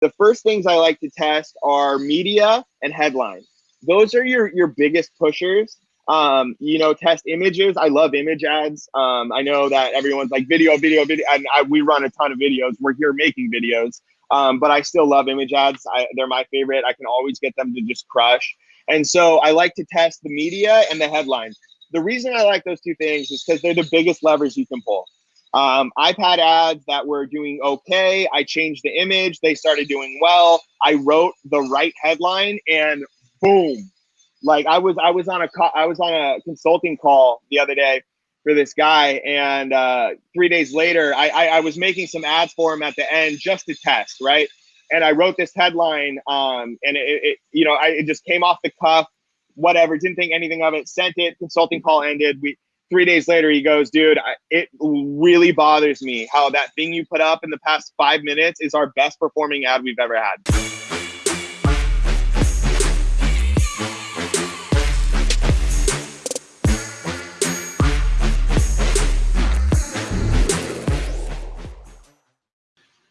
the first things I like to test are media and headlines. Those are your your biggest pushers. Um, you know, test images. I love image ads. Um, I know that everyone's like video, video, video, and I, we run a ton of videos. We're here making videos, um, but I still love image ads. I, they're my favorite. I can always get them to just crush. And so I like to test the media and the headlines. The reason I like those two things is because they're the biggest levers you can pull. Um, I've ads that were doing okay. I changed the image. They started doing well. I wrote the right headline and boom. Like I was, I was on a, I was on a consulting call the other day for this guy. And uh, three days later, I, I, I was making some ads for him at the end just to test, right? And I wrote this headline, um, and it, it, you know, I, it just came off the cuff, whatever. Didn't think anything of it. Sent it. Consulting call ended. We three days later, he goes, dude, it really bothers me how that thing you put up in the past five minutes is our best performing ad we've ever had.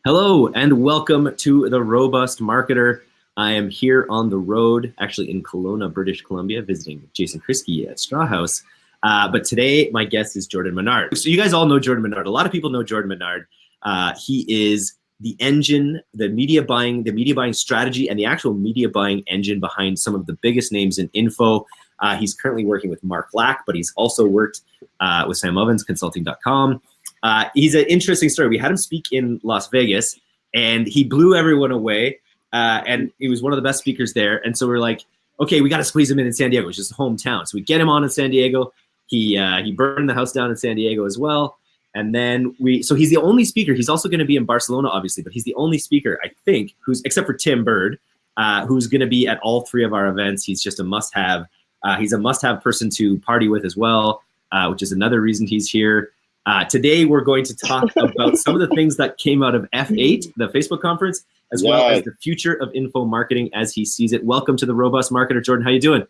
Hello, and welcome to The Robust Marketer. I am here on the road, actually in Kelowna, British Columbia, visiting Jason Kriski at Strawhouse. Uh, but today, my guest is Jordan Menard. So you guys all know Jordan Menard. A lot of people know Jordan Menard. Uh, he is the engine, the media buying, the media buying strategy, and the actual media buying engine behind some of the biggest names in info. Uh, he's currently working with Mark Lack, but he's also worked uh, with Sam Ovens, Consulting.com. Uh, he's an interesting story. We had him speak in Las Vegas, and he blew everyone away. Uh, and he was one of the best speakers there. And so we're like, okay, we got to squeeze him in in San Diego, which is his hometown. So we get him on in San Diego. He uh, he burned the house down in San Diego as well. And then we, so he's the only speaker. He's also going to be in Barcelona, obviously, but he's the only speaker, I think, who's except for Tim Burd, uh, who's going to be at all three of our events. He's just a must-have. Uh, he's a must-have person to party with as well, uh, which is another reason he's here. Uh, today, we're going to talk about some of the things that came out of F8, the Facebook conference, as yeah. well as the future of info marketing as he sees it. Welcome to the Robust Marketer, Jordan. How you doing?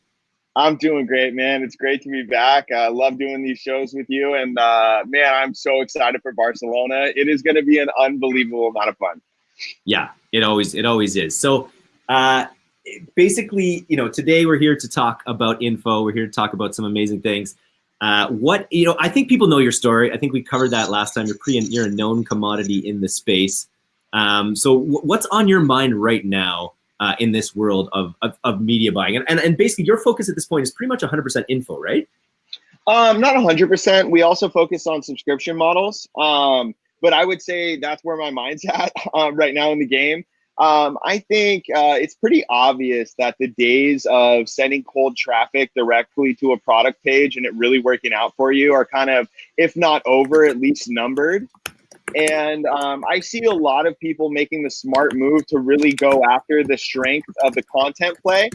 I'm doing great, man. It's great to be back. I love doing these shows with you. And uh, man, I'm so excited for Barcelona. It is going to be an unbelievable amount of fun. Yeah, it always it always is. So uh, basically, you know, today we're here to talk about info. We're here to talk about some amazing things. Uh, what you know, I think people know your story. I think we covered that last time. You're pretty, you're a known commodity in the space. Um, so what's on your mind right now uh, in this world of, of, of, media buying. And, and, and basically your focus at this point is pretty much 100% info, right? Um, not 100%. We also focus on subscription models. Um, but I would say that's where my mind's at um, right now in the game. Um, I think uh, it's pretty obvious that the days of sending cold traffic directly to a product page and it really working out for you are kind of, if not over, at least numbered. And um, I see a lot of people making the smart move to really go after the strength of the content play,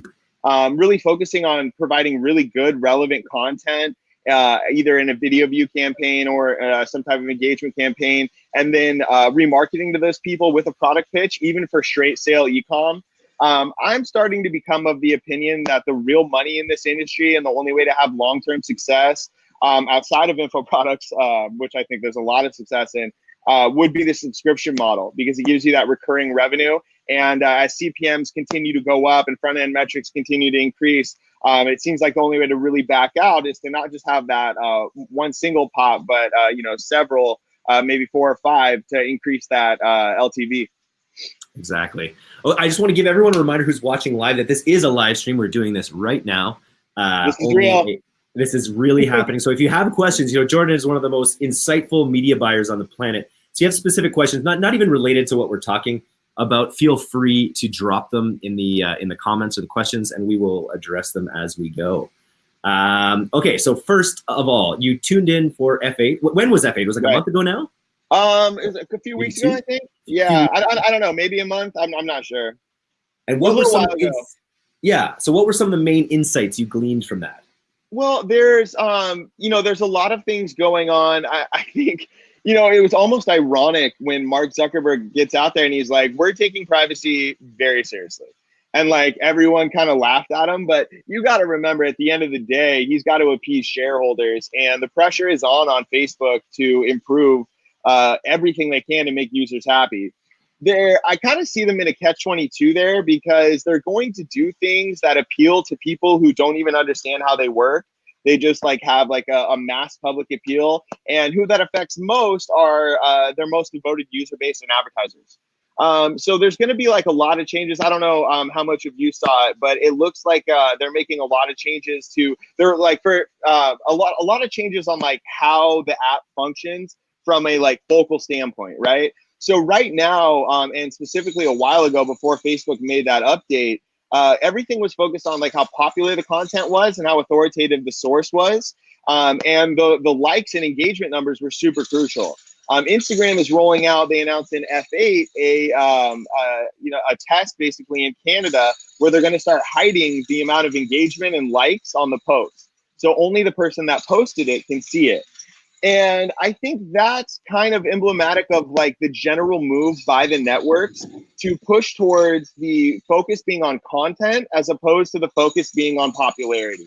um, really focusing on providing really good, relevant content, uh, either in a video view campaign or uh, some type of engagement campaign, and then uh, remarketing to those people with a product pitch, even for straight sale ecom. Um, I'm starting to become of the opinion that the real money in this industry and the only way to have long-term success um, outside of info products, uh, which I think there's a lot of success in, uh, would be the subscription model because it gives you that recurring revenue. And uh, as CPMs continue to go up and front end metrics continue to increase, um, it seems like the only way to really back out is to not just have that uh, one single pop, but uh, you know several, uh, maybe four or five to increase that uh, LTV. Exactly. Well, I just want to give everyone a reminder who's watching live that this is a live stream. We're doing this right now. this is real. This is really happening. So if you have questions, you know, Jordan is one of the most insightful media buyers on the planet. So you have specific questions, not, not even related to what we're talking about, feel free to drop them in the, uh, in the comments or the questions and we will address them as we go. Um, okay, so first of all, you tuned in for F8. When was F8? Was it like right. a month ago now? Um, it was a few weeks ago, I think. Yeah, I, I, I, don't know, maybe a month. I'm, I'm not sure. And what were some? Yeah. So what were some of the main insights you gleaned from that? Well, there's um, you know, there's a lot of things going on. I, I think you know, it was almost ironic when Mark Zuckerberg gets out there and he's like, we're taking privacy very seriously. And like everyone kind of laughed at him. But you got to remember at the end of the day, he's got to appease shareholders. And the pressure is on on Facebook to improve uh, everything they can to make users happy. they're I kind of see them in a catch 22 there because they're going to do things that appeal to people who don't even understand how they work. They just like have like a, a mass public appeal, and who that affects most are uh, their most devoted user base and advertisers. Um, so there's going to be like a lot of changes. I don't know um, how much of you saw it, but it looks like uh, they're making a lot of changes to. They're like for uh, a lot, a lot of changes on like how the app functions from a like focal standpoint, right? So right now, um, and specifically a while ago, before Facebook made that update, uh, everything was focused on like how popular the content was and how authoritative the source was, um, and the the likes and engagement numbers were super crucial. Um, Instagram is rolling out. They announced in F8 a um, uh, you know a test basically in Canada where they're going to start hiding the amount of engagement and likes on the post. So only the person that posted it can see it. And I think that's kind of emblematic of like the general move by the networks to push towards the focus being on content as opposed to the focus being on popularity.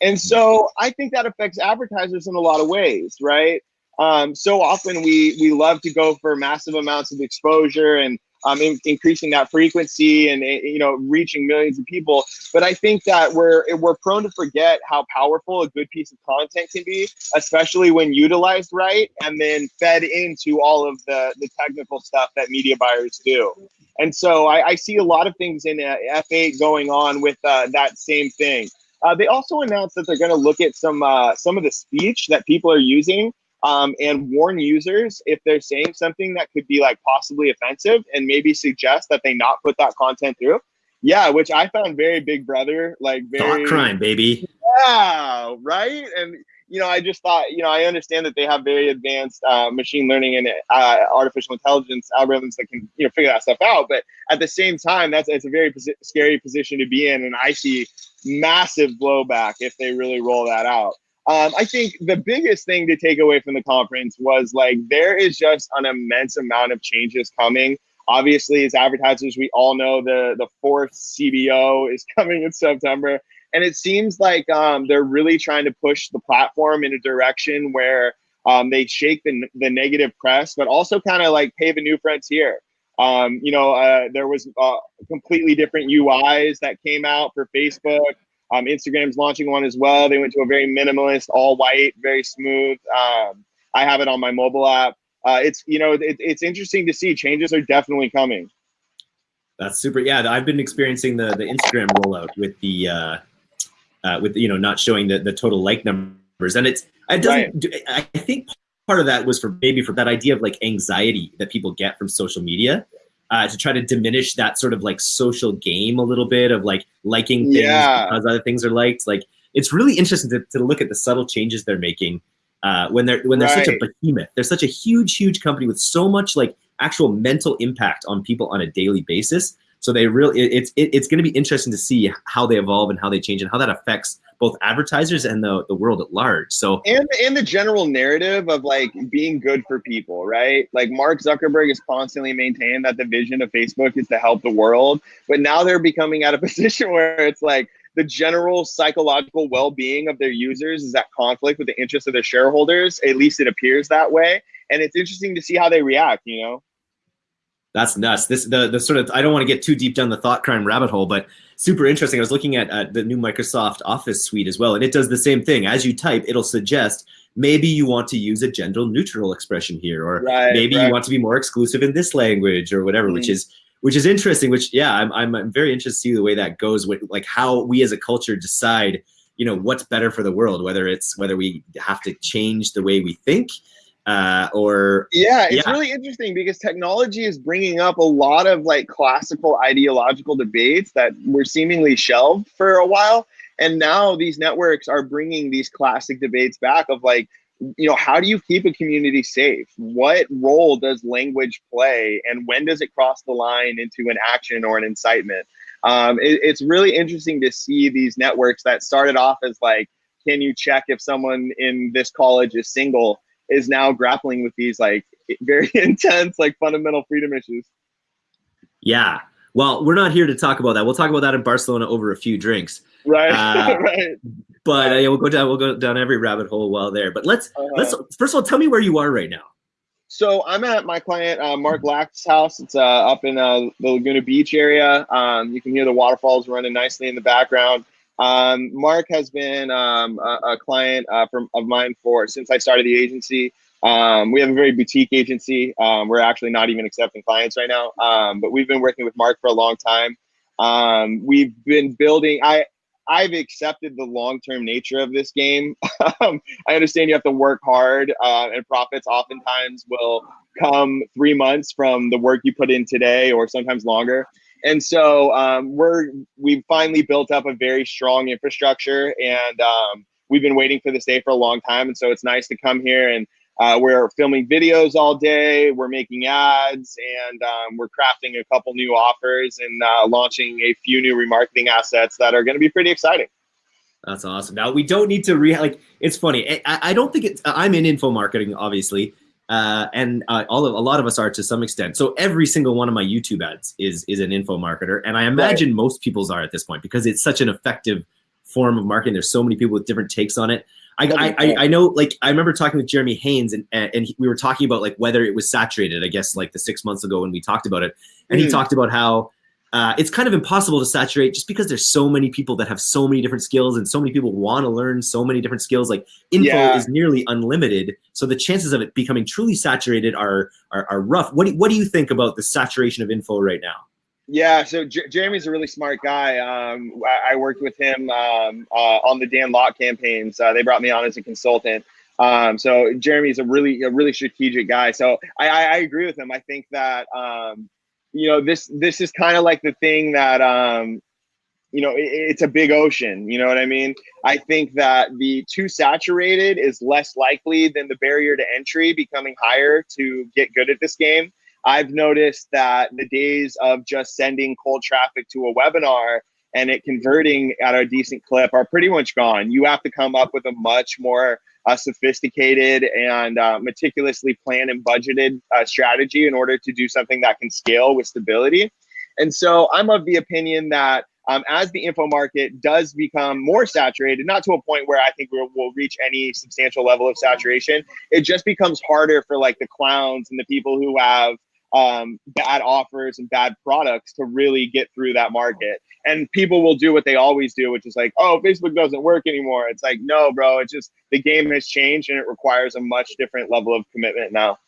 And so I think that affects advertisers in a lot of ways, right? Um, so often we we love to go for massive amounts of exposure and um, in, increasing that frequency and eh, you know reaching millions of people. But I think that we're we're prone to forget how powerful a good piece of content can be, especially when utilized right and then fed into all of the the technical stuff that media buyers do. And so I, I see a lot of things in uh, F8 going on with uh, that same thing. Uh, they also announced that they're going to look at some uh, some of the speech that people are using um, and warn users if they're saying something that could be like possibly offensive and maybe suggest that they not put that content through. Yeah, which I found very big brother, like very thought crime, baby. Yeah, right. And you know, I just thought, you know, I understand that they have very advanced uh, machine learning and uh, artificial intelligence algorithms that can, you know, figure that stuff out. But at the same time, that's it's a very posi- scary position to be in, and I see massive blowback if they really roll that out. Um, I think the biggest thing to take away from the conference was like there is just an immense amount of changes coming. Obviously, as advertisers, we all know the the forced CBO is coming in September, and it seems like um, they're really trying to push the platform in a direction where um, they shake the, the negative press, but also kind of like pave a new frontier. Um, you know, uh, there was uh, completely different UIs that came out for Facebook. Um, Instagram's launching one as well. They went to a very minimalist, all white, very smooth. Um, I have it on my mobile app. Uh, it's you know it, it's interesting to see changes are definitely coming. That's super. Yeah, I've been experiencing the the Instagram rollout with the uh, uh, with you know not showing the the total like numbers, and it's it doesn't. Right. I think part of that was for maybe for that idea of like anxiety that people get from social media uh, to try to diminish that sort of like social game a little bit of like liking things yeah. because other things are liked. Like it's really interesting to, to look at the subtle changes they're making uh, when they're when they're right. such a behemoth. They're such a huge, huge company with so much like actual mental impact on people on a daily basis. So they really, it, it's it, it's going to be interesting to see how they evolve and how they change and how that affects both advertisers and the, the world at large. So and and the general narrative of like being good for people, right? Like Mark Zuckerberg is constantly maintaining that the vision of Facebook is to help the world, but now they're becoming at a position where it's like the general psychological well-being of their users is at conflict with the interests of their shareholders. At least it appears that way, and it's interesting to see how they react. You know. That's nuts. This the the sort of I don't want to get too deep down the thought crime rabbit hole, but super interesting. I was looking at uh, the new Microsoft Office suite as well, and it does the same thing. As you type, it'll suggest maybe you want to use a gender neutral expression here, or right, maybe right. you want to be more exclusive in this language, or whatever. Mm. Which is which is interesting. Which yeah, I'm, I'm I'm very interested to see the way that goes. With like how we as a culture decide, you know, what's better for the world. Whether it's whether we have to change the way we think uh, or yeah it's yeah. really interesting because technology is bringing up a lot of like classical ideological debates that were seemingly shelved for a while. And now these networks are bringing these classic debates back of like you know how do you keep a community safe? What role does language play? And when does it cross the line into an action or an incitement? Um, it, it's really interesting to see these networks that started off as like can you check if someone in this college is single is now grappling with these like very intense like fundamental freedom issues. Yeah. Well, we're not here to talk about that. We'll talk about that in Barcelona over a few drinks. Right. Uh, right. But uh, yeah, we'll go down. We'll go down every rabbit hole while there. But let's uh-huh. let's first of all tell me where you are right now. So I'm at my client uh, Mark Lack's house. It's uh, up in uh, the Laguna Beach area. Um, you can hear the waterfalls running nicely in the background. Um, Mark has been um, a, a, client uh, from, of mine for since I started the agency. Um, we have a very boutique agency. Um, we're actually not even accepting clients right now, um, but we've been working with Mark for a long time. Um, we've been building. I I've accepted the long-term nature of this game. I understand you have to work hard, uh, and profits oftentimes will come three months from the work you put in today, or sometimes longer. And so um, we're we've finally built up a very strong infrastructure, and um, we've been waiting for this day for a long time. And so it's nice to come here and uh, we're filming videos all day. We're making ads, and um, we're crafting a couple new offers and uh, launching a few new remarketing assets that are going to be pretty exciting. That's awesome. Now we don't need to re like. It's funny. I, I don't think it's. I'm in info marketing, obviously, uh, and uh, all of a lot of us are to some extent. So every single one of my YouTube ads is is an info marketer, and I imagine right. most people's are at this point because it's such an effective form of marketing. There's so many people with different takes on it. I, I, I, know, like, I remember talking with Jeremy Haynes, and and we were talking about like whether it was saturated. I guess like the six months ago when we talked about it, and mm. he talked about how uh, it's kind of impossible to saturate just because there's so many people that have so many different skills, and so many people want to learn so many different skills. Like info yeah. is nearly unlimited, so the chances of it becoming truly saturated are are, are rough. What do, what do you think about the saturation of info right now? Yeah, so J- Jeremy's a really smart guy. Um, I-, I, worked with him um, uh, on the Dan Lok campaigns. Uh, they brought me on as a consultant. Um, so Jeremy's a really a really strategic guy. So I, I, I agree with him. I think that um, you know this this is kind of like the thing that um, you know it, it's a big ocean. You know what I mean? I think that the too saturated is less likely than the barrier to entry becoming higher to get good at this game. I've noticed that the days of just sending cold traffic to a webinar and it converting at a decent clip are pretty much gone. You have to come up with a much more uh, sophisticated and uh, meticulously planned and budgeted uh, strategy in order to do something that can scale with stability. And so I'm of the opinion that um, as the info market does become more saturated, not to a point where I think we'll, we'll, reach any substantial level of saturation, it just becomes harder for like the clowns and the people who have um, bad offers and bad products to really get through that market. And people will do what they always do, which is like, oh, Facebook doesn't work anymore. It's like, no, bro, it's just the game has changed and it requires a much different level of commitment now.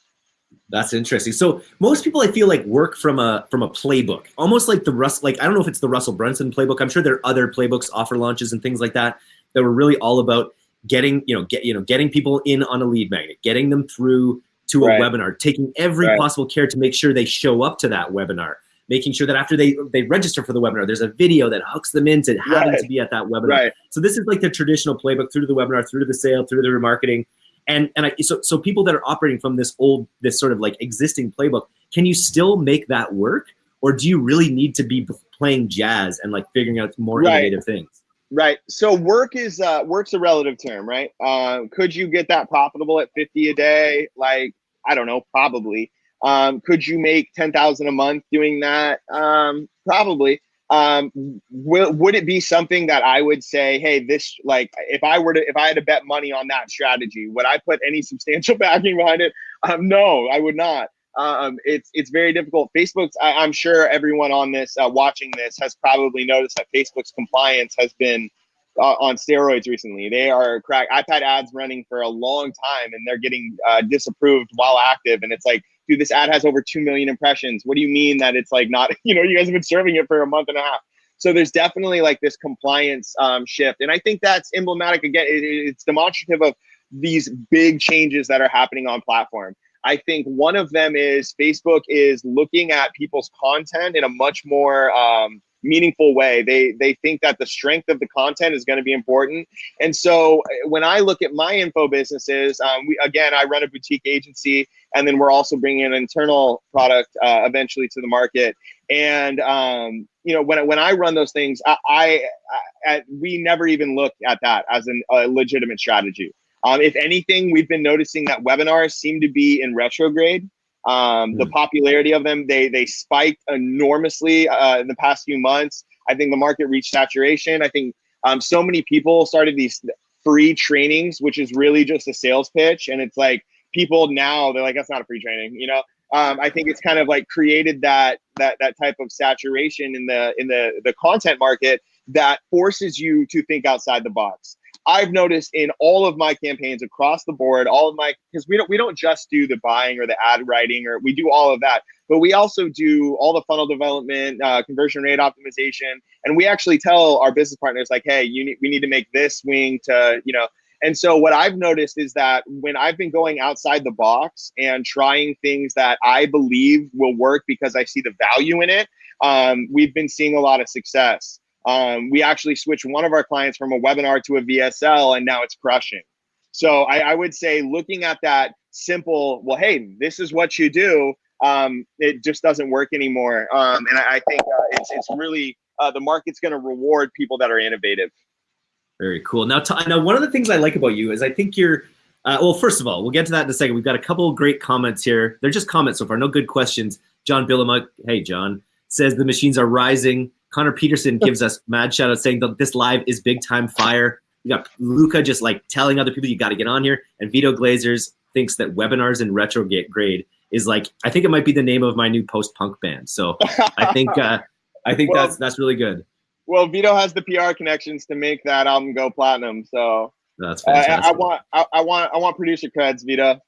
That's interesting. So most people, I feel like, work from a from a playbook, almost like the Russ. Like I don't know if it's the Russell Brunson playbook. I'm sure there are other playbooks, offer launches, and things like that that were really all about getting you know get you know getting people in on a lead magnet, getting them through to a right. webinar, taking every right. possible care to make sure they show up to that webinar, making sure that after they they register for the webinar, there's a video that hooks them into having to be at that webinar. So this is like the traditional playbook through to the webinar, through to the sale, through to the remarketing. And and I, so so people that are operating from this old this sort of like existing playbook, can you still make that work, or do you really need to be playing jazz and like figuring out more innovative things? Right. So work is uh, work's a relative term, right? Uh, could you get that profitable at 50 a day? Like I don't know, probably. Um, could you make 10,000 a month doing that? Um, probably. Um, will, would it be something that I would say, hey, this like if I were to if I had to bet money on that strategy, would I put any substantial backing behind it? Um, no, I would not. Um, it's it's very difficult. Facebook's I, am sure everyone on this uh, watching this has probably noticed that Facebook's compliance has been uh, on steroids recently. They are crack. I've had ads running for a long time and they're getting uh, disapproved while active. And it's like, dude, this ad has over 2 million impressions. What do you mean that it's like not, you know, you guys have been serving it for a month and a half. So there's definitely like this compliance um, shift. And I think that's emblematic again. It, it's demonstrative of these big changes that are happening on platform. I think one of them is Facebook is looking at people's content in a much more um, meaningful way. They they think that the strength of the content is going to be important. And so uh, when I look at my info businesses, um, we again I run a boutique agency, and then we're also bringing an internal product uh, eventually to the market. And um, you know when when I run those things, I, I, I we never even look at that as an, a legitimate strategy. Um, if anything, we've been noticing that webinars seem to be in retrograde. Um, the hmm. popularity of them they they spiked enormously uh, in the past few months. I think the market reached saturation. I think um, so many people started these free trainings, which is really just a sales pitch, and it's like people now they're like, that's not a free training, you know. Um, I think it's kind of like created that that that type of saturation in the in the the content market that forces you to think outside the box. I've noticed in all of my campaigns across the board, all of my because we don't we don't just do the buying or the ad writing or we do all of that, but we also do all the funnel development, uh, conversion rate optimization, and we actually tell our business partners like, hey, you need we need to make this wing to you know. And so what I've noticed is that when I've been going outside the box and trying things that I believe will work because I see the value in it, um, we've been seeing a lot of success. Um, we actually switched one of our clients from a webinar to a VSL, and now it's crushing. So I, I would say looking at that simple, well, hey, this is what you do. Um, it just doesn't work anymore. Um, and I, I think uh, it's it's really uh, the market's going to reward people that are innovative. Very cool. Now, now one of the things I like about you is I think you're. Uh, well, first of all, we'll get to that in a second. We've got a couple great comments here. They're just comments so far, no good questions. John Billamuk, hey John, says the machines are rising. Connor Peterson gives us mad shout out saying that this live is big time fire. You got Luca just like telling other people you got to get on here. And Vito Glazers thinks that webinars in retrograde is like, I think it might be the name of my new post punk band. So I think, uh, I think well, that's, that's really good. Well, Vito has the PR connections to make that album go platinum. So that's fantastic. I, I want, I, I want, I want producer creds, Vito.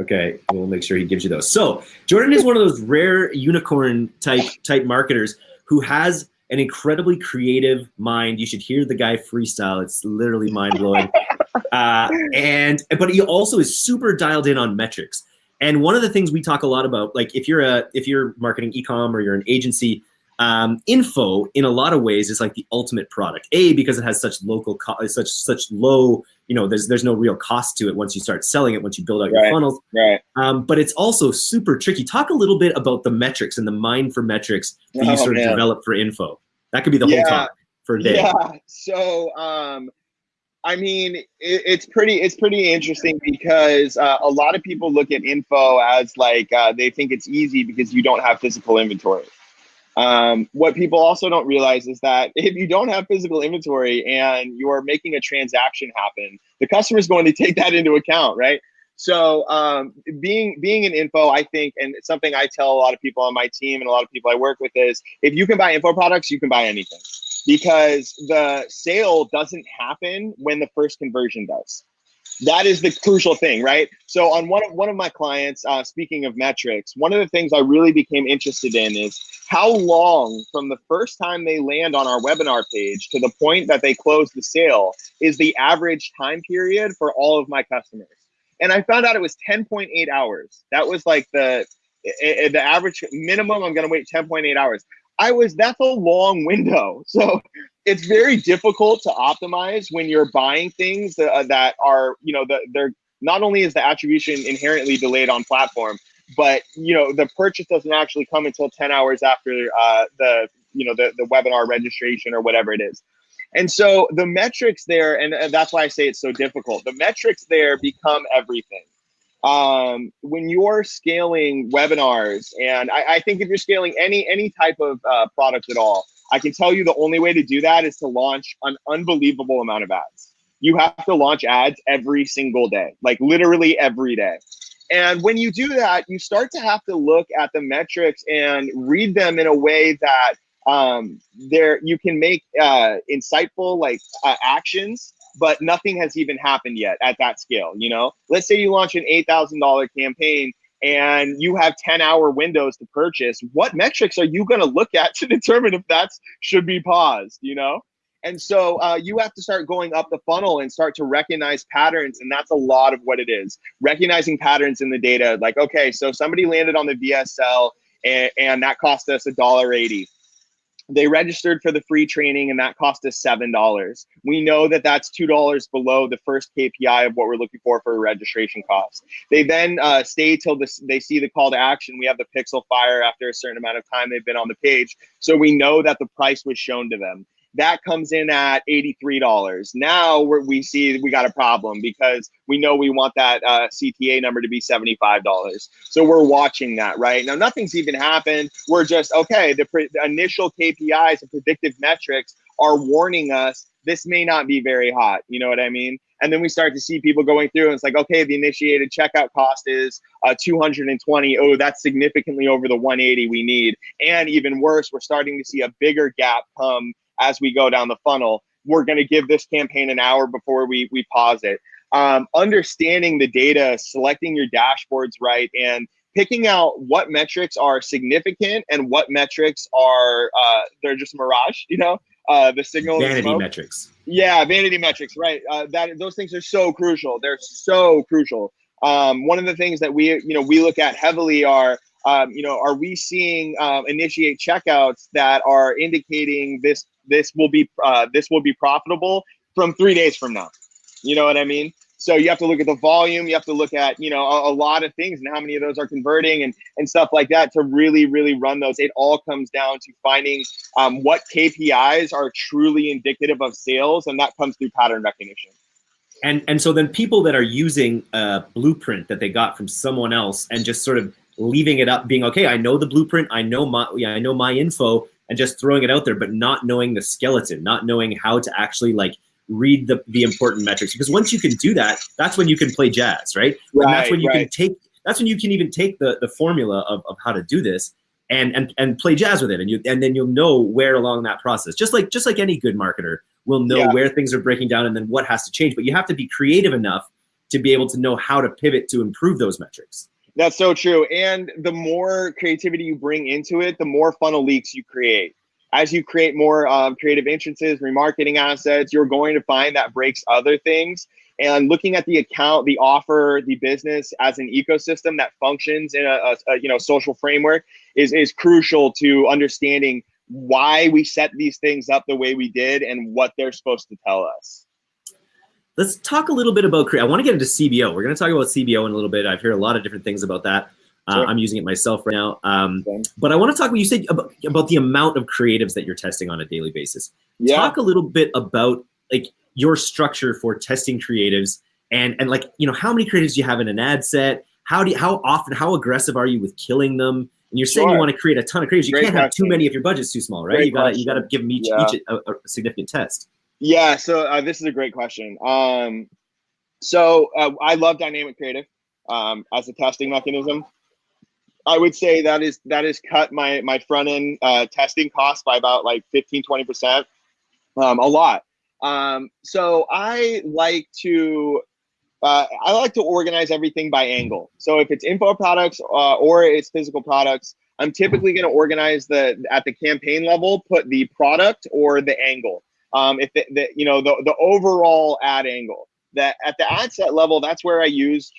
Okay, we'll make sure he gives you those. So Jordan is one of those rare unicorn type type marketers who has an incredibly creative mind. You should hear the guy freestyle. It's literally mind blowing. uh, and but he also is super dialed in on metrics. And one of the things we talk a lot about, like if you're a if you're marketing ecom or you're an agency, um, info in a lot of ways is like the ultimate product. A because it has such local, such such low, you know, there's there's no real cost to it once you start selling it, once you build out right, your funnels. Right. Um, but it's also super tricky. Talk a little bit about the metrics and the mind for metrics that oh, you sort man. of develop for info. That could be the yeah. whole talk for a day. Yeah. So, um, I mean, it, it's pretty it's pretty interesting because uh, a lot of people look at info as like uh, they think it's easy because you don't have physical inventory. Um, what people also don't realize is that if you don't have physical inventory and you're making a transaction happen, the customer is going to take that into account, right? So um, being being an info, I think, and something I tell a lot of people on my team and a lot of people I work with is, if you can buy info products, you can buy anything, because the sale doesn't happen when the first conversion does that is the crucial thing, right? So on one of one of my clients, uh, speaking of metrics, one of the things I really became interested in is how long from the first time they land on our webinar page to the point that they close the sale is the average time period for all of my customers. And I found out it was 10.8 hours. That was like the the average minimum. I'm gonna wait 10.8 hours. I was that's a long window. So it's very difficult to optimize when you're buying things uh, that are, you know, the, they're not only is the attribution inherently delayed on platform, but you know the purchase doesn't actually come until 10 hours after uh, the you know the, the webinar registration or whatever it is. And so the metrics there, and that's why I say it's so difficult. The metrics there become everything um, when you're scaling webinars, and I, I, think if you're scaling any any type of uh, product at all, I can tell you the only way to do that is to launch an unbelievable amount of ads. You have to launch ads every single day, like literally every day. And when you do that, you start to have to look at the metrics and read them in a way that um, there you can make uh, insightful like uh, actions but nothing has even happened yet at that scale. You know, let's say you launch an eight thousand dollar campaign and you have 10 hour windows to purchase. What metrics are you going to look at to determine if that should be paused you know? And so uh, you have to start going up the funnel and start to recognize patterns and that's a lot of what it is. Recognizing patterns in the data like okay so somebody landed on the vsl and, and that cost us a dollar 80 they registered for the free training and that cost us $7. We know that that's $2 below the first KPI of what we're looking for for a registration cost. They then uh, stay till this, they see the call to action. We have the pixel fire after a certain amount of time they've been on the page. So we know that the price was shown to them that comes in at $83. Now we see we got a problem because we know we want that uh, CTA number to be $75. So we're watching that, right? Now, nothing's even happened. We're just, okay, the, the initial KPIs and predictive metrics are warning us this may not be very hot. You know what I mean? And then we start to see people going through and it's like, okay, the initiated checkout cost is uh, 220. Oh, that's significantly over the 180 we need. And even worse, we're starting to see a bigger gap come as we go down the funnel. We're going to give this campaign an hour before we, we pause it. Um, understanding the data, selecting your dashboards right, and picking out what metrics are significant and what metrics are uh, they're just mirage. You know, uh, the signal vanity metrics. Yeah, vanity metrics, right? Uh, that those things are so crucial. They're so crucial. Um, one of the things that we you know we look at heavily are um, you know are we seeing um, initiate checkouts that are indicating this this will be uh, this will be profitable from three days from now. You know what I mean? So you have to look at the volume. You have to look at you know a, a, lot of things and how many of those are converting and and stuff like that to really really run those. It all comes down to finding um, what KPIs are truly indicative of sales, and that comes through pattern recognition. And and so then people that are using a blueprint that they got from someone else and just sort of leaving it up, being okay, I know the blueprint, I know my yeah, I know my info, and just throwing it out there, but not knowing the skeleton, not knowing how to actually like read the, the important metrics. Because once you can do that that's when you can play jazz right, right and that's when you right. can take that's when you can even take the the formula of, of how to do this and and and play jazz with it. And you and then you'll know where along that process just like just like any good marketer will know yeah. where things are breaking down and then what has to change. But you have to be creative enough to be able to know how to pivot to improve those metrics that's so true and the more creativity you bring into it the more funnel leaks you create as you create more um, creative entrances, remarketing assets, you're going to find that breaks other things. And looking at the account, the offer, the business as an ecosystem that functions in a, a, a you know social framework is is crucial to understanding why we set these things up the way we did and what they're supposed to tell us. Let's talk a little bit about I want to get into CBO. We're going to talk about CBO in a little bit. I've heard a lot of different things about that. Uh, sure. I'm using it myself right now. Um, okay. But I want to talk. What you said about, about the amount of creatives that you're testing on a daily basis. Yeah. Talk a little bit about like your structure for testing creatives and and like you know how many creatives do you have in an ad set? How do you, how often how aggressive are you with killing them? And you're saying sure. you want to create a ton of creatives. You Great can't question. have too many if your budget's too small, right? Great you gotta you gotta give them each yeah. each a, a, significant test. Yeah. So uh, this is a great question. Um, so uh, I love dynamic creative um, as a testing mechanism. I would say that is that is cut my my front end uh, testing costs by about like 15 20 percent, um, a lot. Um, so I like to uh, I like to organize everything by angle. So if it's info products uh, or it's physical products, I'm typically going to organize the at the campaign level, put the product or the angle. Um, if the, the you know the the overall ad angle that at the ad set level, that's where I use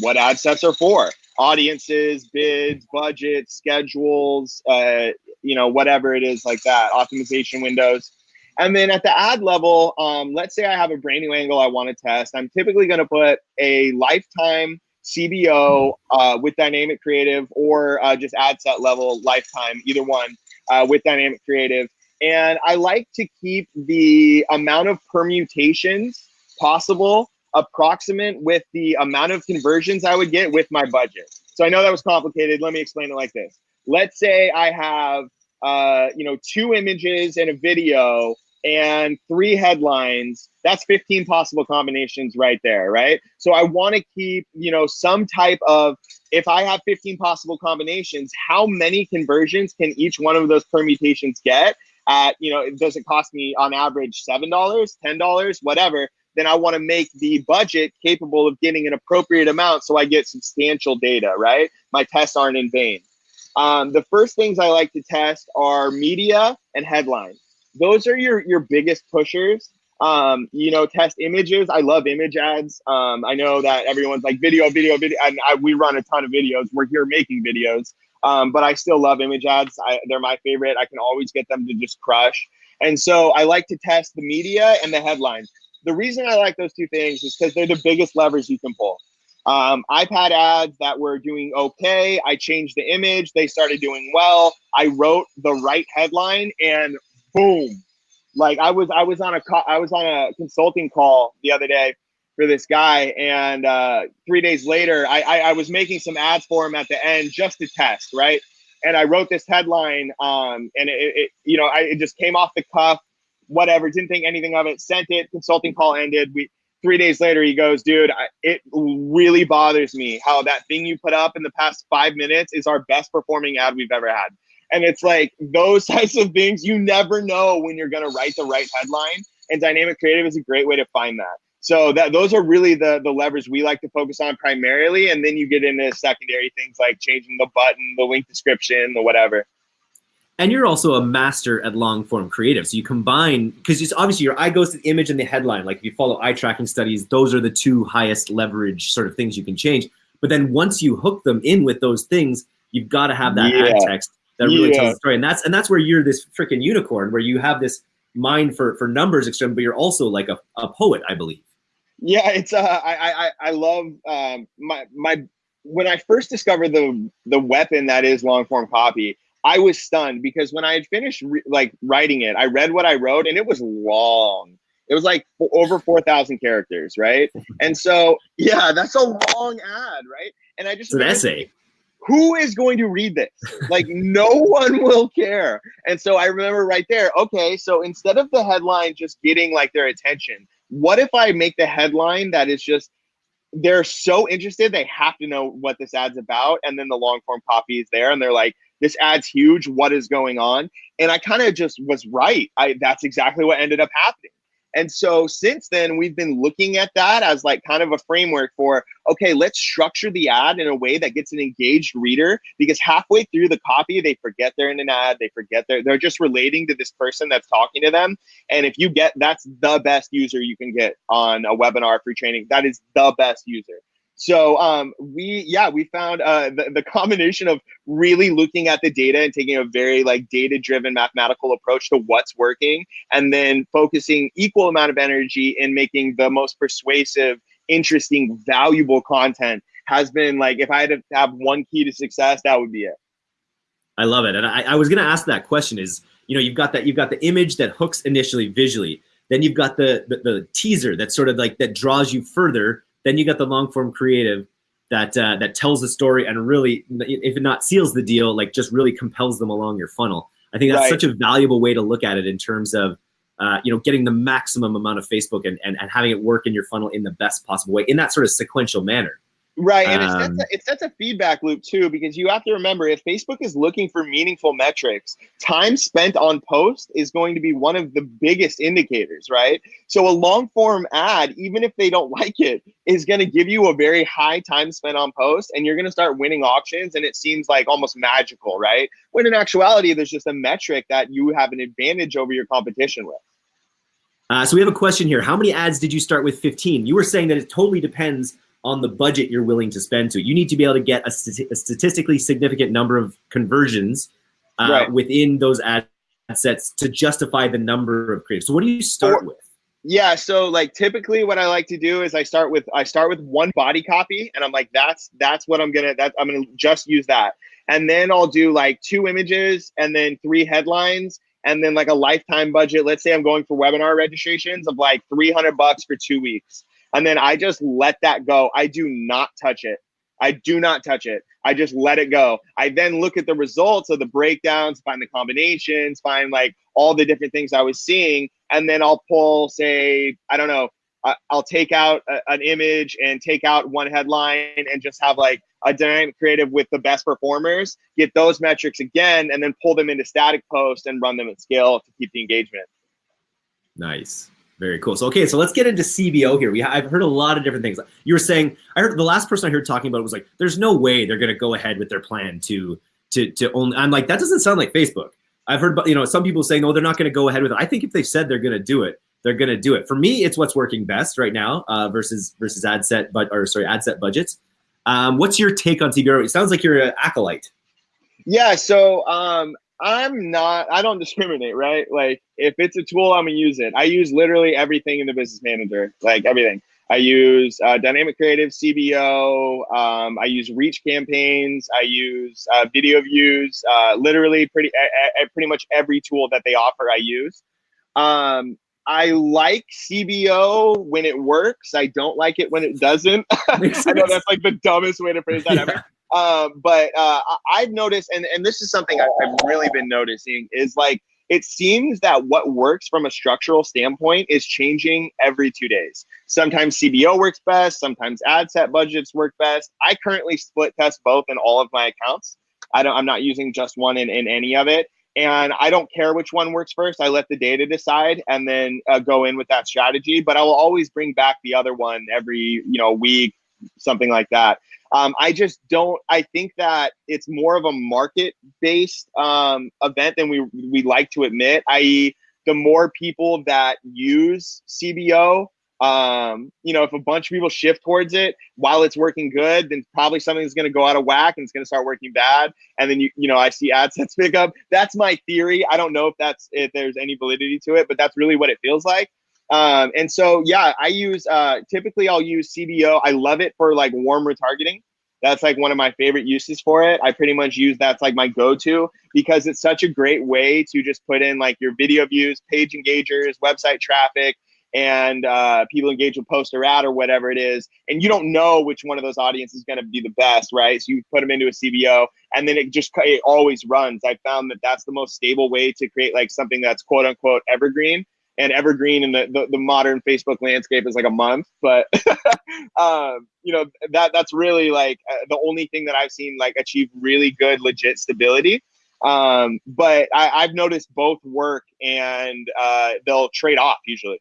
what ad sets are for audiences, bids, budgets, schedules, uh, you know, whatever it is like that, optimization windows. And then at the ad level, um, let's say I have a brand new angle I want to test. I'm typically going to put a lifetime CBO uh, with dynamic creative or uh, just ad set level lifetime, either one uh, with dynamic creative. And I like to keep the amount of permutations possible approximate with the amount of conversions I would get with my budget. So I know that was complicated. Let me explain it like this. Let's say I have, uh, you know, two images and a video and three headlines. That's 15 possible combinations right there, right? So I want to keep, you know, some type of, if I have 15 possible combinations, how many conversions can each one of those permutations get? At, you know, it does it cost me on average $7, $10, whatever? then I want to make the budget capable of getting an appropriate amount so I get substantial data, right? My tests aren't in vain. Um, the first things I like to test are media and headlines. Those are your, your biggest pushers. Um, you know, test images. I love image ads. Um, I know that everyone's like video, video, video, and I, we run a ton of videos. We're here making videos, um, but I still love image ads. I, they're my favorite. I can always get them to just crush. And so I like to test the media and the headlines the reason I like those two things is because they're the biggest levers you can pull. Um, I've had ads that were doing okay. I changed the image. They started doing well. I wrote the right headline and boom. Like I was, I was on a, I was on a consulting call the other day for this guy. And uh, three days later, I, I, I was making some ads for him at the end just to test. Right. And I wrote this headline um, and it, it you know, I, it just came off the cuff whatever, didn't think anything of it, sent it, consulting call ended. We three days later, he goes, dude, I, it really bothers me how that thing you put up in the past five minutes is our best performing ad we've ever had. And it's like those types of things, you never know when you're to write the right headline. And dynamic creative is a great way to find that. So that those are really the the levers we like to focus on primarily, and then you get into secondary things like changing the button, the link description, the whatever. And you're also a master at long form creative. So you combine, because it's obviously your eye goes to the image and the headline. Like if you follow eye tracking studies, those are the two highest leverage sort of things you can change. But then once you hook them in with those things, you've got to have that yeah. ad text that really yeah. tells the story. And that's and that's where you're this freaking unicorn, where you have this mind for for numbers, extreme, but you're also like a, a poet, I believe. Yeah, it's uh, I I I love um my my when I first discovered the the weapon that is long form copy. I was stunned because when I had finished like writing it, I read what I wrote and it was long. It was like over 4,000 characters, right? And so, yeah, that's a long ad, right? And I just it's an essay. Who is going to read this? Like, no one will care. And so I remember right there, okay, so instead of the headline just getting like their attention, what if I make the headline that is just they're so interested they have to know what this ad's about and then the long form copy is there and they're like this ad's huge what is going on? And i kind of just was right. I that's exactly what ended up happening and so since then, we've been looking at that as like kind of a framework for, okay, let's structure the ad in a way that gets an engaged reader because halfway through the copy, they forget they're in an ad. They forget they're, they're just relating to this person that's talking to them. And if you get, that's the best user you can get on a webinar free training. That is the best user. So um, we, yeah, we found uh, the, the combination of really looking at the data and taking a very like data-driven mathematical approach to what's working, and then focusing equal amount of energy in making the most persuasive, interesting, valuable content has been like if I had to have one key to success, that would be it. I love it, and I, I was going to ask that question: is you know you've got that you've got the image that hooks initially visually, then you've got the, the, the teaser that sort of like that draws you further then you got the long form creative that uh, that tells the story and really, if it not seals the deal, like just really compels them along your funnel. I think that's right. such a valuable way to look at it in terms of uh, you know getting the maximum amount of Facebook and, and and having it work in your funnel in the best possible way in that sort of sequential manner. Right, and um, it, sets um, a, it sets a feedback loop too, because you have to remember if Facebook is looking for meaningful metrics, time spent on post is going to be one of the biggest indicators, right? So a long form ad, even if they don't like it, is going to give you a very high time spent on post, and you're going to start winning auctions, and it seems like almost magical, right? When in actuality, there's just a metric that you have an advantage over your competition with. Uh, so we have a question here. How many ads did you start with 15? You were saying that it totally depends on the budget you're willing to spend to. You need to be able to get a, st a statistically significant number of conversions uh, right. within those ad sets to justify the number of creatives. So what do you start with? Yeah, so like typically what I like to do is I start with I start with one body copy and I'm like that's that's what I'm going to that I'm going to just use that. And then I'll do like two images and then three headlines and then like a lifetime budget. Let's say I'm going for webinar registrations of like 300 bucks for 2 weeks. And then I just let that go. I do not touch it. I do not touch it. I just let it go. I then look at the results of the breakdowns, find the combinations, find like all the different things I was seeing. And then I'll pull, say, I don't know, I'll take out a, an image and take out one headline and just have like a dynamic creative with the best performers, get those metrics again, and then pull them into static post and run them at scale to keep the engagement. Nice. Very cool. So okay, so let's get into CBO here. We I've heard a lot of different things. You were saying I heard the last person I heard talking about was like, there's no way they're gonna go ahead with their plan to to to only. I'm like, that doesn't sound like Facebook. I've heard, you know, some people saying, no, they're not going to go ahead with it. I think if they said they're going to do it, they're going to do it. For me, it's what's working best right now uh, versus versus ad set, but or sorry, ad set budgets. Um, what's your take on CBO? It sounds like you're an acolyte. Yeah. So um, I'm not, I don't discriminate, right? Like if it's a tool, I'm gonna use it. I use literally everything in the business manager, like everything. I use uh, dynamic creative CBO. Um, I use reach campaigns. I use uh, video views. Uh, literally, pretty pretty much every tool that they offer, I use. Um, I like CBO when it works. I don't like it when it doesn't. I know that's like the dumbest way to phrase that yeah. ever. Um, but uh, I've noticed, and, and this is something I've, I've really been noticing, is like it seems that what works from a structural standpoint is changing every two days. Sometimes CBO works best, sometimes ad set budgets work best. I currently split test both in all of my accounts. I don't, I'm not using just one in, in any of it. And I don't care which one works first. I let the data decide and then uh, go in with that strategy. But I will always bring back the other one every you know week, something like that. Um, I just don't. I think that it's more of a market-based um, event than we we like to admit. I.e., the more people that use CBO, um, you know, if a bunch of people shift towards it while it's working good, then probably something's going to go out of whack and it's going to start working bad. And then you, you know, I see ad sets pick up. That's my theory. I don't know if that's if there's any validity to it, but that's really what it feels like. Um, and so yeah, I use uh, typically I'll use CBO. I love it for like warm retargeting. That's like one of my favorite uses for it. I pretty much use that's like my go-to because it's such a great way to just put in like your video views, page engagers, website traffic, and uh, people engage with post or ad or whatever it is, and you don't know which one of those audiences is going to be the best, right? So you put them into a CBO, and then it just it always runs. I found that that's the most stable way to create like something that's quote unquote evergreen. And evergreen in the, the, the modern Facebook landscape is like a month, but um, you know that that's really like uh, the only thing that I've seen like achieve really good legit stability. Um, but I, I've noticed both work and uh, they'll trade off usually.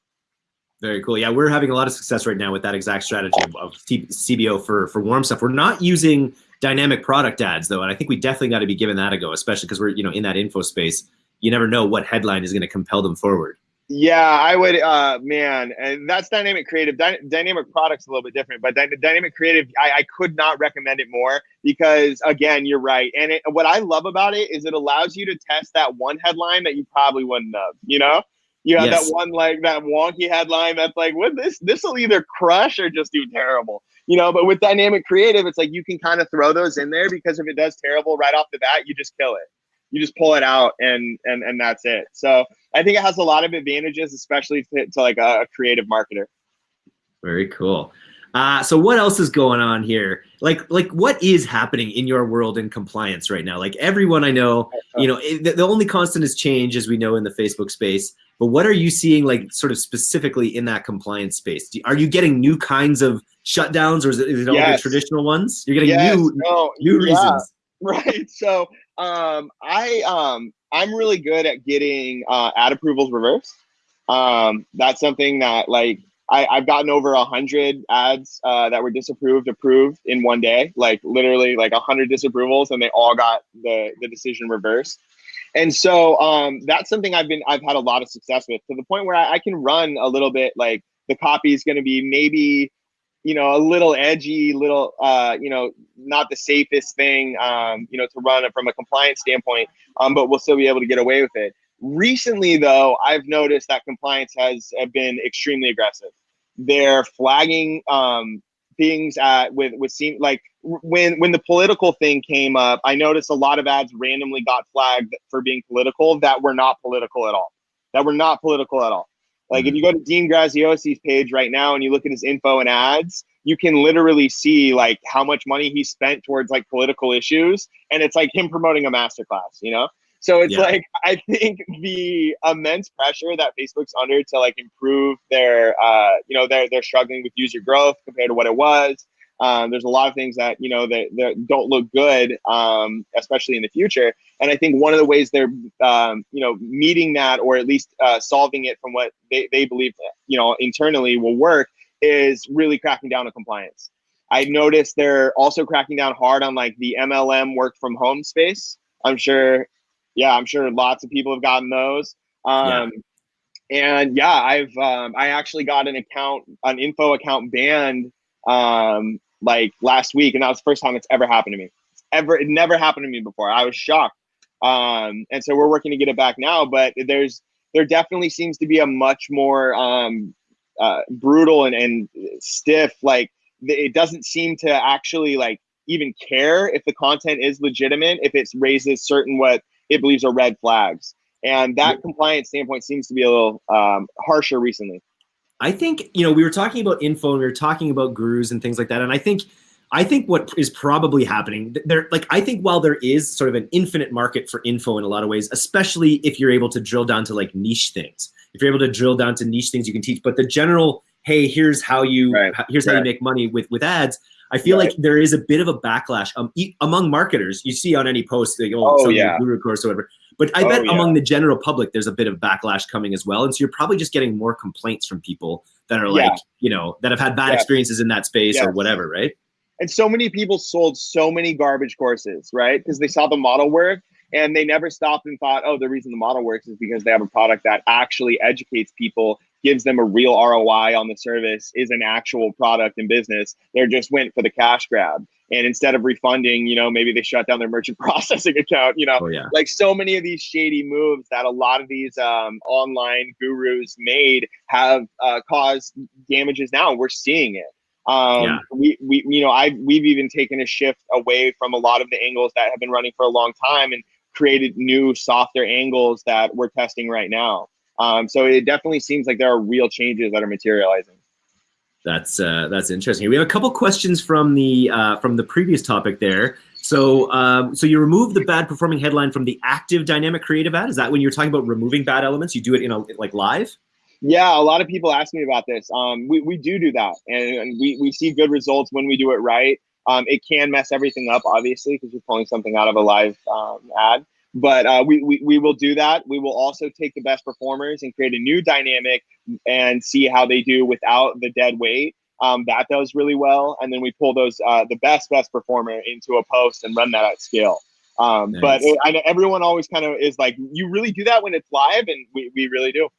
Very cool. Yeah, we're having a lot of success right now with that exact strategy of, of CBO for for warm stuff. We're not using dynamic product ads though, and I think we definitely got to be giving that a go, especially because we're you know in that info space. You never know what headline is going to compel them forward. Yeah, I would, uh, man, and that's dynamic creative. Dy dynamic products a little bit different, but dy dynamic creative, I, I, could not recommend it more because, again, you're right. And it, what I love about it is it allows you to test that one headline that you probably wouldn't have. You know, you have yes. that one like that wonky headline that's like, what this this will either crush or just do terrible. You know, but with dynamic creative, it's like you can kind of throw those in there because if it does terrible right off the bat, you just kill it. You just pull it out and and and that's it. So I think it has a lot of advantages, especially to, to like a, a creative marketer. Very cool. Uh, so what else is going on here? Like, like what is happening in your world in compliance right now? Like everyone I know, you know, the, the only constant is change, as we know in the Facebook space. But what are you seeing, like, sort of specifically in that compliance space? Do, are you getting new kinds of shutdowns, or is it, is it all yes. the traditional ones? You're getting yes. new, no, new yeah. reasons. Right. So, um, I um, I'm really good at getting uh, ad approvals reversed. Um, that's something that like I, I've gotten over a hundred ads uh, that were disapproved, approved in one day. Like literally, like a hundred disapprovals, and they all got the the decision reversed. And so um, that's something I've been I've had a lot of success with to the point where I, I can run a little bit like the copy is going to be maybe you know a little edgy, little uh, you know not the safest thing um, you know to run from a compliance standpoint, um, but we'll still be able to get away with it. Recently, though, I've noticed that compliance has been extremely aggressive. They're flagging um, things at with with seem like when when the political thing came up, I noticed a lot of ads randomly got flagged for being political that were not political at all. That were not political at all. Like if you go to Dean Graziosi's page right now and you look at his info and ads, you can literally see like how much money he spent towards like political issues, and it's like him promoting a masterclass, you know. So it's yeah. like I think the immense pressure that Facebook's under to like improve their, uh, you know, they're they're struggling with user growth compared to what it was. Um, there's a lot of things that you know that, that don't look good, um, especially in the future. And I think one of the ways they're um, you know meeting that or at least uh, solving it from what they, they believe you know internally will work is really cracking down on compliance. I noticed they're also cracking down hard on like the MLM work from home space. I'm sure yeah, I'm sure lots of people have gotten those. Um, yeah. And yeah, I've um, I actually got an account, an info account banned um, like last week, and that was the first time it's ever happened to me. It's ever, it never happened to me before. I was shocked. Um, and so we're working to get it back now. But there's there definitely seems to be a much more um, uh, brutal and, and stiff like it doesn't seem to actually like even care if the content is legitimate if it raises certain what it believes are red flags. And that yeah. compliance standpoint seems to be a little um, harsher recently. I think, you know, we were talking about info and we were talking about gurus and things like that. And I think I think what is probably happening there, like I think while there is sort of an infinite market for info in a lot of ways, especially if you're able to drill down to like niche things. If you're able to drill down to niche things you can teach, but the general, hey, here's how you Right, here's how you make money with with ads. I feel Right. like there is a bit of a backlash um, e- among marketers. You see on any post, they go, Oh, oh, yeah. guru course or whatever. But I Oh, bet yeah. among the general public, there's a bit of backlash coming as well. And so you're probably just getting more complaints from people that are Yeah. like, you know, that have had bad Yes. experiences in that space or whatever, right? And so many people sold so many garbage courses, right? Because they saw the model work and they never stopped and thought, oh, the reason the model works is because they have a product that actually educates people, gives them a real ROI on the service, is an actual product and business. They just went for the cash grab. And instead of refunding, you know, maybe they shut down their merchant processing account, you know, Oh yeah. like so many of these shady moves that a lot of these um, online gurus made have uh, caused damages now. We're seeing it. Um, Yeah. we, we, you know, I, we've even taken a shift away from a lot of the angles that have been running for a long time and created new, softer angles that we're testing right now. Um, so it definitely seems like there are real changes that are materializing. That's uh, that's interesting. We have a couple questions from the uh, from the previous topic there. So um, so you remove the bad performing headline from the active dynamic creative ad. Is that when you're talking about removing bad elements? You do it in a like live? Yeah, a lot of people ask me about this. Um, we, we do do that, and, and we, we see good results when we do it right. Um, it can mess everything up, obviously, because you're pulling something out of a live um, ad. But uh, we, we, we will do that. We will also take the best performers and create a new dynamic and see how they do without the dead weight. Um, that does really well, and then we pull those uh, the best best performer into a post and run that at scale. Um, But it, I know everyone always kind of is like, you really do that when it's live, and we, we really do.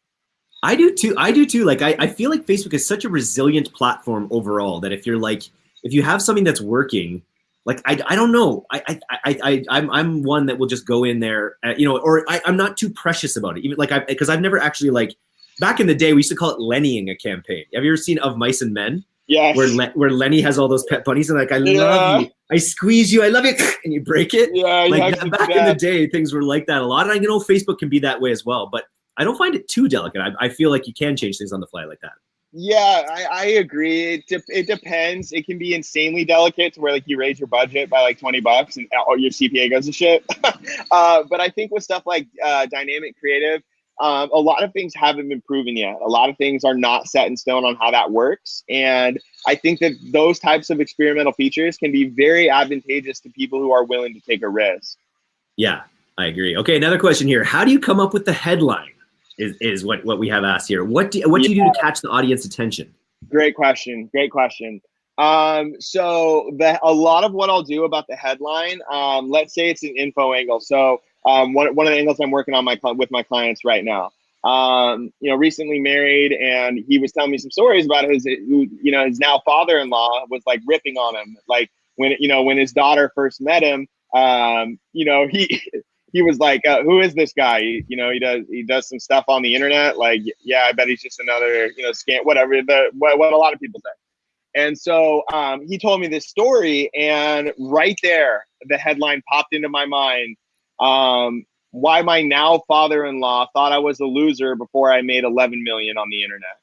I do too. I do too. Like I, I feel like Facebook is such a resilient platform overall that if you're like if you have something that's working, like I, I don't know. I I, I, I I'm I'm one that will just go in there, uh, you know, or I, I'm not too precious about it. Even like I because I've never actually like back in the day we used to call it Lennying a campaign. Have you ever seen Of Mice and Men? Yes. Where Le- where Lenny has all those pet bunnies and like I Yeah. love you, I squeeze you, I love you, and you break it yeah, like actually that- do back in the day things were like that a lot and i know facebook can be that way as well but i don't find it too delicate i, I feel like you can change things on the fly like that Yeah, I, I agree. It, de- it depends. It can be insanely delicate to where like you raise your budget by like 20 bucks and all your CPA goes to shit. uh, but I think with stuff like uh, dynamic creative, um, a lot of things haven't been proven yet. A lot of things are not set in stone on how that works. And I think that those types of experimental features can be very advantageous to people who are willing to take a risk. yeah i agree okay another question here how do you come up with the headline is, is what, what we have asked here what do, what do you do to catch the audience attention Great question. Great question. Um, so the a lot of what I'll do about the headline, um, let's say it's an info angle. So um, one, one of the angles I'm working on my with my clients right now. Um, you know, recently married, and he was telling me some stories about his, who, you know, his now father-in-law was like ripping on him, like when you know when his daughter first met him. Um, you know, he he was like, uh, "Who is this guy?" He, you know, he does he does some stuff on the internet. Like, yeah, I bet he's just another you know scam, whatever the what, what a lot of people say. And so um, he told me this story, and right there, the headline popped into my mind. Um, why my now father-in-law thought I was a loser before I made 11 million on the internet.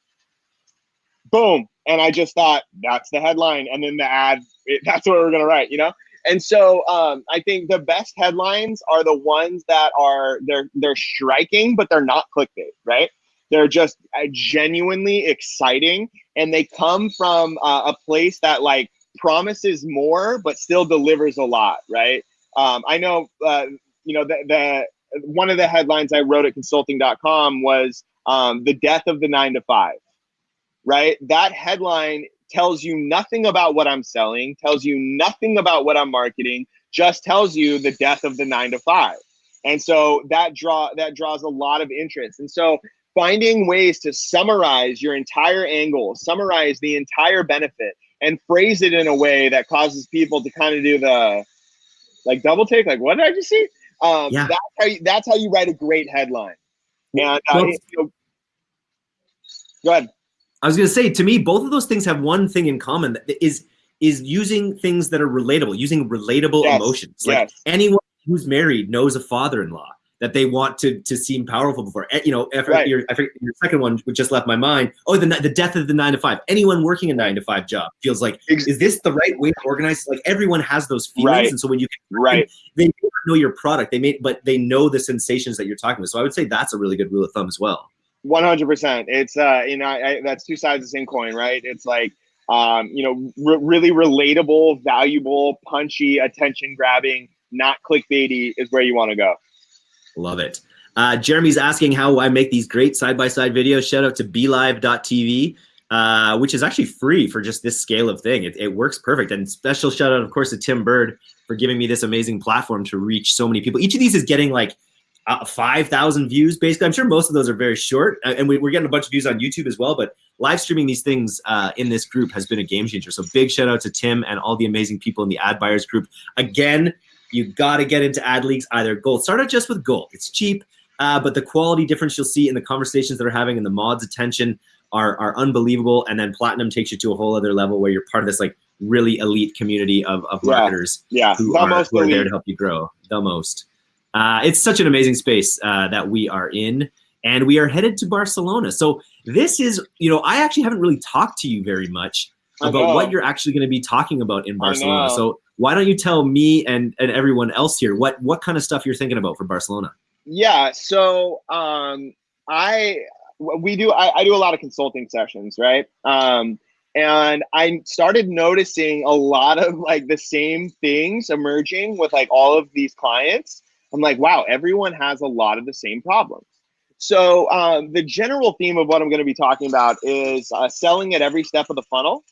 Boom, and I just thought that's the headline, and then the ad. That's what we're gonna write, you know. And so um, I think the best headlines are the ones that are they're they're striking, but they're not clickbait, right? They're just uh, genuinely exciting, and they come from uh, a place that like promises more, but still delivers a lot, right? Um, I know, uh, you know, the, the one of the headlines I wrote at consulting.com was um, the death of the nine to five, right? That headline tells you nothing about what I'm selling, tells you nothing about what I'm marketing, just tells you the death of the nine to five. And so that draw that draws a lot of interest. And so finding ways to summarize your entire angle, summarize the entire benefit, and phrase it in a way that causes people to kind of do the like double take, like what did I just see? Um, Yeah. That's how you, that's how you write a great headline. And uh, Well- you know, go ahead. I was going to say, to me, both of those things have one thing in common that is is using things that are relatable, using relatable Yes, emotions. Like yes. anyone who's married knows a father-in-law. that they want to to seem powerful before. Eh, you know, after Right. your, after your second one which just left my mind. Oh, the the death of the nine to five. Anyone working a nine to five job feels like is this the right way to organize? Like everyone has those feelings, Right. and so when you can, Right. they know your product, they may, but they know the sensations that you're talking about. So I would say that's a really good rule of thumb as well. One hundred percent. It's uh, you know, I, I, that's two sides of the same coin, right? It's like, um, you know, re- really relatable, valuable, punchy, attention grabbing, not clickbaity is where you want to go. Love it. Uh, Jeremy's asking how I make these great side by side videos. Shout out to BeLive.tv, uh, which is actually free for just this scale of thing. It, it works perfect. And special shout out, of course, to Tim Burd for giving me this amazing platform to reach so many people. Each of these is getting like uh, 5,000 views, basically. I'm sure most of those are very short. uh, And we, we're getting a bunch of views on YouTube as well. But live streaming these things uh, in this group has been a game changer. So big shout out to Tim and all the amazing people in the ad buyers group. Again, you got to get into ad leaks, either gold. Start out just with gold. It's cheap, uh, but the quality difference you'll see in the conversations that are having and the mods' attention are, are unbelievable. And then platinum takes you to a whole other level where you're part of this like really elite community of, of marketers Yeah, who the are, who are there to help you grow the most. Uh, it's such an amazing space uh, that we are in, and we are headed to Barcelona. So this is, you know, I actually haven't really talked to you very much about what you're actually going to be talking about in Barcelona. So why don't you tell me and, and everyone else here what what kind of stuff you're thinking about for Barcelona? Yeah. So um, I we do I, I do a lot of consulting sessions, right? Um, and I started noticing a lot of like the same things emerging with like all of these clients. I'm like, wow, everyone has a lot of the same problems. So um, the general theme of what I'm going to be talking about is uh, selling at every step of the funnel.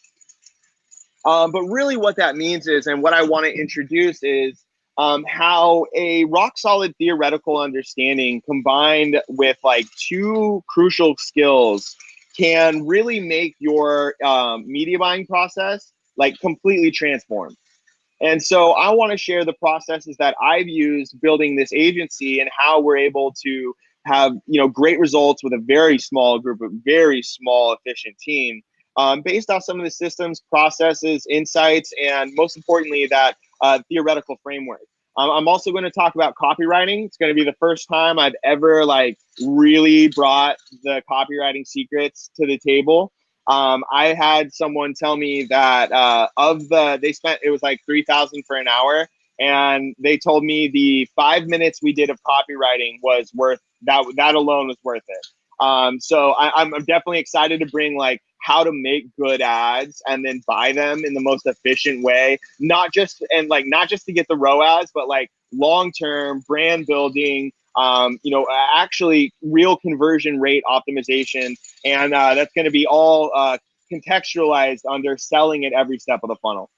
Um, but really, what that means is, and what I want to introduce is um, how a rock solid theoretical understanding combined with like two crucial skills can really make your um, media buying process like completely transformed. And so I want to share the processes that I've used building this agency and how we're able to have you know great results with a very small group of very small efficient team um, based on some of the systems, processes, insights, and most importantly that uh, theoretical framework. Um, I'm also going to talk about copywriting. It's going to be the first time I've ever like really brought the copywriting secrets to the table. Um, I had someone tell me that uh, of the they spent it was like three thousand for an hour, and they told me the five minutes we did of copywriting was worth that. That alone was worth it. Um, so I, I'm definitely excited to bring like how to make good ads and then buy them in the most efficient way not just and like not just to get the ROAS, but like long term brand building. Um, you know, actually real conversion rate optimization, and uh, that's going to be all uh, contextualized under selling at every step of the funnel.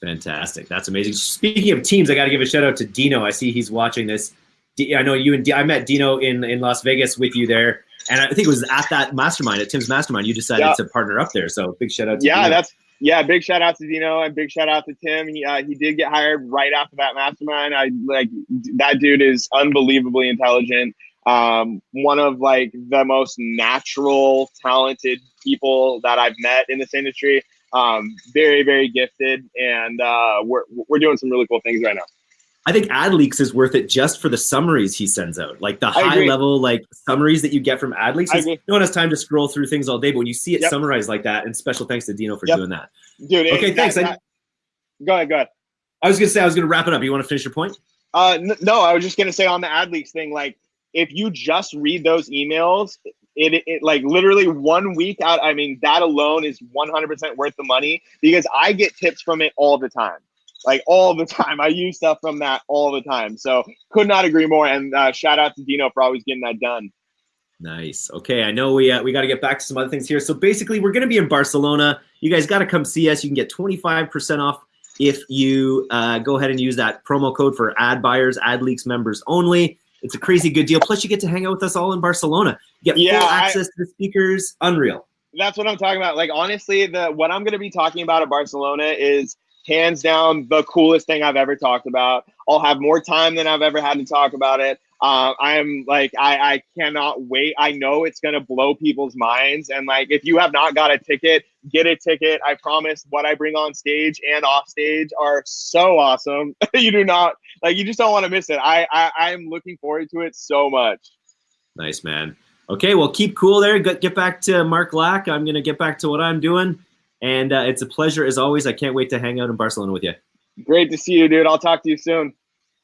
Fantastic. That's amazing. Speaking of teams, I got to give a shout out to Dino. I see he's watching this. D- I know you and D- I met Dino in, in Las Vegas with you there. And I think it was at that mastermind, at Tim's mastermind, you decided Yeah. to partner up there. So big shout out to Yeah, Dino. that's yeah. Big shout out to Dino and big shout out to Tim. He uh, he did get hired right after that mastermind. I like that dude is unbelievably intelligent. Um, one of like the most natural, talented people that I've met in this industry. Um, very very gifted, and uh, we're we're doing some really cool things right now. I think AdLeaks is worth it just for the summaries he sends out, like the high agree. level like summaries that you get from AdLeaks. Agree. No one has time to scroll through things all day, but when you see it Yep. summarized like that, and special thanks to Dino for Yep. doing that. Dude, it- Okay, that- thanks. I- go ahead, go ahead. I was gonna say I was gonna wrap it up. You want to finish your point? Uh, no, I was just gonna say on the ad leaks thing, like if you just read those emails, it, it, it like literally one week out. I mean, that alone is 100% worth the money because I get tips from it all the time, like all the time. I use stuff from that all the time. So could not agree more. And uh, shout out to Dino for always getting that done. Nice. Okay, I know we uh, we got to get back to some other things here. So basically, we're going to be in Barcelona. You guys got to come see us. You can get 25% off if you uh, go ahead and use that promo code for ad buyers, ad leaks members only. It's a crazy good deal. Plus, you get to hang out with us all in Barcelona. You get Yeah, full I- access to the speakers. Unreal. That's what I'm talking about. Like honestly, the what I'm gonna be talking about at Barcelona is hands down the coolest thing I've ever talked about. I'll have more time than I've ever had to talk about it. uh, I'm like, I, I cannot wait. I know it's gonna blow people's minds. And like, if you have not got a ticket, get a ticket. I promise what I bring on stage and off stage are so awesome. you do not like, you just don't want to miss it. I, I I'm looking forward to it so much. Nice man. Okay, well, keep cool there. Get back to Mark Lack. I'm gonna get back to what I'm doing, and uh, it's a pleasure as always. I can't wait to hang out in Barcelona with you. Great to see you, dude. I'll talk to you soon.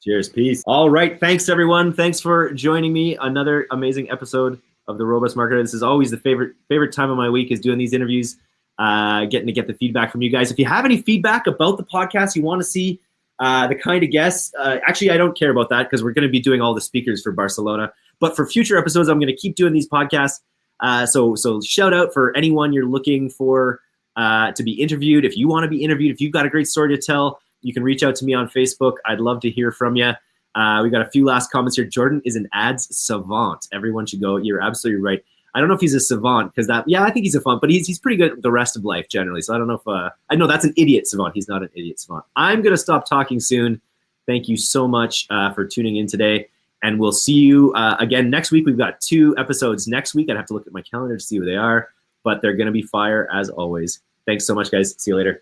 Cheers. Peace. All right. Thanks, everyone. Thanks for joining me. Another amazing episode of the Robust Marketer. This is always the favorite favorite time of my week is doing these interviews, uh, getting to get the feedback from you guys. If you have any feedback about the podcast, you want to see uh, the kind of guests, uh, actually, I don't care about that because we're going to be doing all the speakers for Barcelona. But for future episodes, I'm going to keep doing these podcasts. Uh, so, so shout out for anyone you're looking for uh, to be interviewed. If you want to be interviewed, if you've got a great story to tell, you can reach out to me on Facebook. I'd love to hear from you. Uh, we got a few last comments here. Jordan is an ads savant. Everyone should go. You're absolutely right. I don't know if he's a savant because that, yeah, I think he's a savant, but he's, he's pretty good the rest of life generally. So I don't know if, uh, I know that's an idiot savant. He's not an idiot savant. I'm going to stop talking soon. Thank you so much uh, for tuning in today. And we'll see you uh, again next week. We've got two episodes next week. I'd have to look at my calendar to see who they are, but they're going to be fire as always. Thanks so much, guys. See you later.